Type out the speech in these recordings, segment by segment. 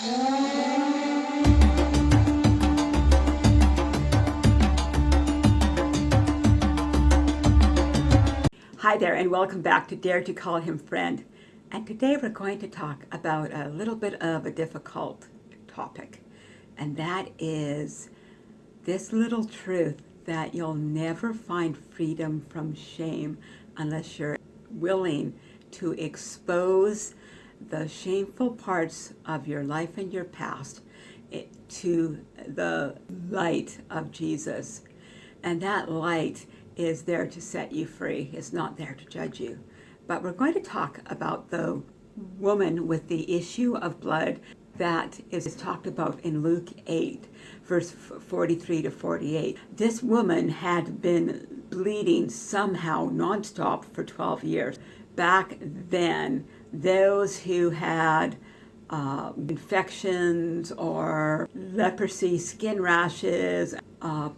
Hi there and welcome back to Dare to Call Him Friend. And today we're going to talk about a little bit of a difficult topic. And that is this little truth that you'll never find freedom from shame unless you're willing to expose the shameful parts of your life and your past eh, to the light of Jesus. And that light is there to set you free. It's not there to judge you. But we're going to talk about the woman with the issue of blood that is talked about in Luke 8, verse 43 to 48. This woman had been bleeding somehow nonstop for 12 years. Back then, those who had uh, infections or leprosy, skin rashes, uh,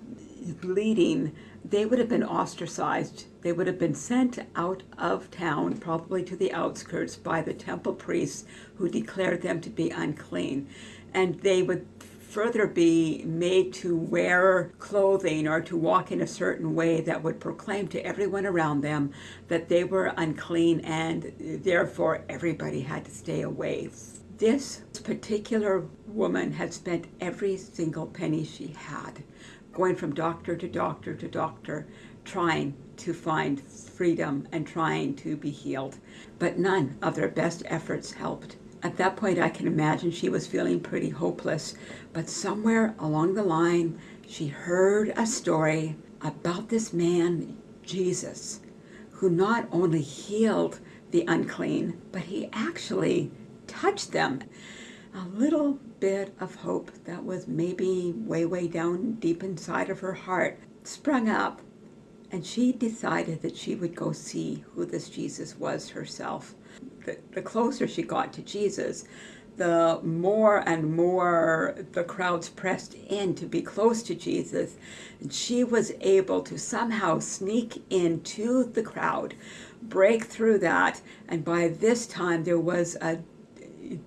bleeding, they would have been ostracized. They would have been sent out of town, probably to the outskirts, by the temple priests who declared them to be unclean. And they would further be made to wear clothing or to walk in a certain way that would proclaim to everyone around them that they were unclean and uh, therefore everybody had to stay away. This particular woman had spent every single penny she had going from doctor to doctor to doctor, trying to find freedom and trying to be healed. But none of their best efforts helped. At that point, I can imagine she was feeling pretty hopeless. But somewhere along the line, she heard a story about this man, Jesus, who not only healed the unclean, but he actually touched them a little bit of hope that was maybe way, way down deep inside of her heart sprung up. And she decided that she would go see who this Jesus was herself. The, the closer she got to Jesus, the more and more the crowds pressed in to be close to Jesus. And she was able to somehow sneak into the crowd, break through that. And by this time, there was a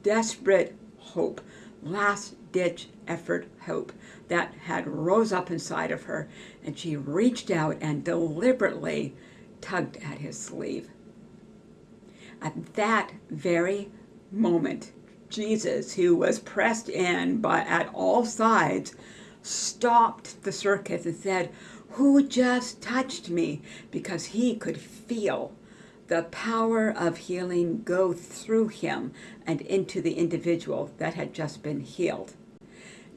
desperate hope, last ditch effort hope that had rose up inside of her and she reached out and deliberately tugged at his sleeve. At that very moment, Jesus, who was pressed in by at all sides, stopped the circus and said, who just touched me? Because he could feel the power of healing go through him and into the individual that had just been healed.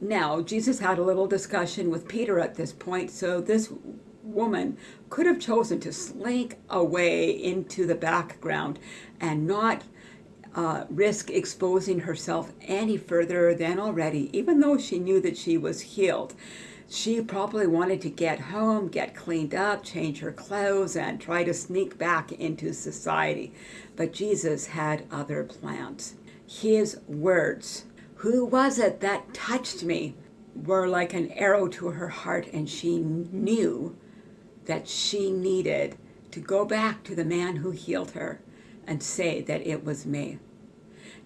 Now, Jesus had a little discussion with Peter at this point, so this woman could have chosen to slink away into the background and not uh, risk exposing herself any further than already, even though she knew that she was healed she probably wanted to get home, get cleaned up, change her clothes, and try to sneak back into society. But Jesus had other plans. His words, who was it that touched me, were like an arrow to her heart, and she knew that she needed to go back to the man who healed her and say that it was me.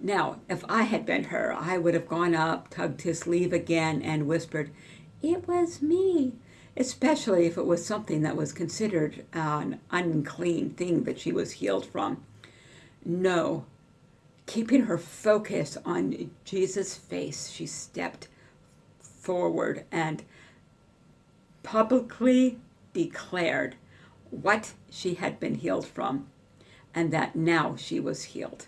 Now, if I had been her, I would have gone up, tugged his sleeve again, and whispered, it was me, especially if it was something that was considered an unclean thing that she was healed from. No, keeping her focus on Jesus' face, she stepped forward and publicly declared what she had been healed from and that now she was healed.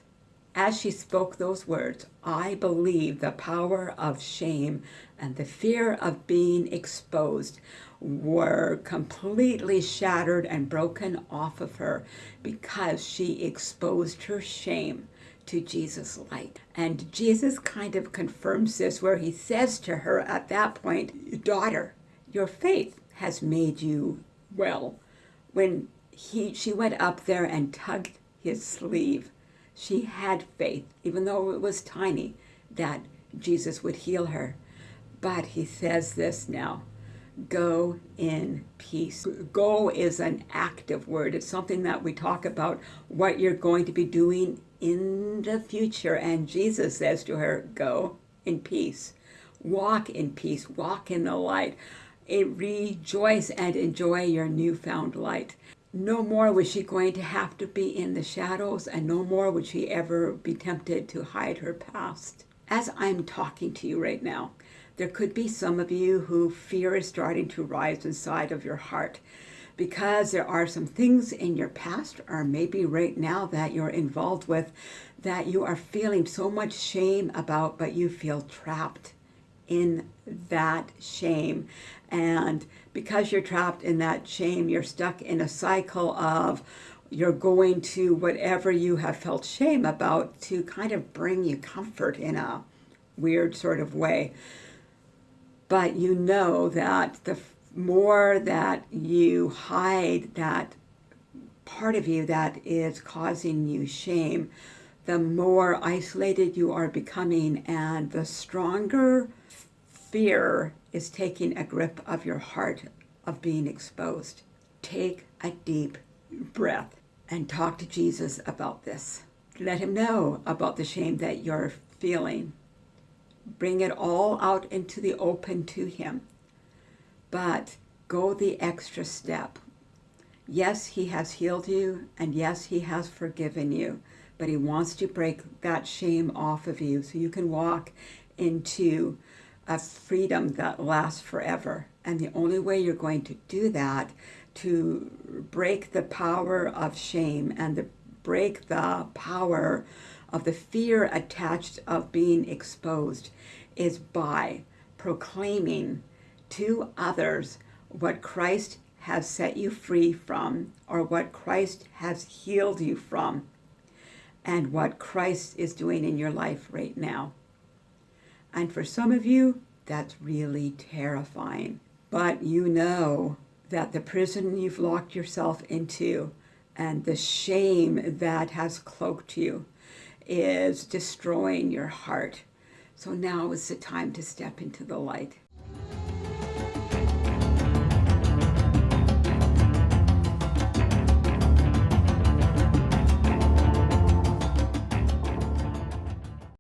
As she spoke those words, I believe the power of shame and the fear of being exposed were completely shattered and broken off of her because she exposed her shame to Jesus' light. And Jesus kind of confirms this where he says to her at that point, daughter, your faith has made you well. When he, she went up there and tugged his sleeve, she had faith, even though it was tiny, that Jesus would heal her. But he says this now, go in peace. Go is an active word. It's something that we talk about what you're going to be doing in the future. And Jesus says to her, go in peace. Walk in peace. Walk in the light. Rejoice and enjoy your newfound light. No more was she going to have to be in the shadows, and no more would she ever be tempted to hide her past. As I'm talking to you right now, there could be some of you who fear is starting to rise inside of your heart because there are some things in your past or maybe right now that you're involved with that you are feeling so much shame about, but you feel trapped in that shame. And because you're trapped in that shame, you're stuck in a cycle of you're going to whatever you have felt shame about to kind of bring you comfort in a weird sort of way. But you know that the more that you hide that part of you that is causing you shame, the more isolated you are becoming and the stronger fear is taking a grip of your heart of being exposed. Take a deep breath and talk to Jesus about this. Let him know about the shame that you're feeling. Bring it all out into the open to him. But go the extra step. Yes, he has healed you, and yes, he has forgiven you, but he wants to break that shame off of you so you can walk into a freedom that lasts forever. And the only way you're going to do that, to break the power of shame and to break the power of the fear attached of being exposed, is by proclaiming to others what Christ has set you free from or what Christ has healed you from and what Christ is doing in your life right now. And for some of you, that's really terrifying. But you know that the prison you've locked yourself into and the shame that has cloaked you is destroying your heart. So now is the time to step into the light.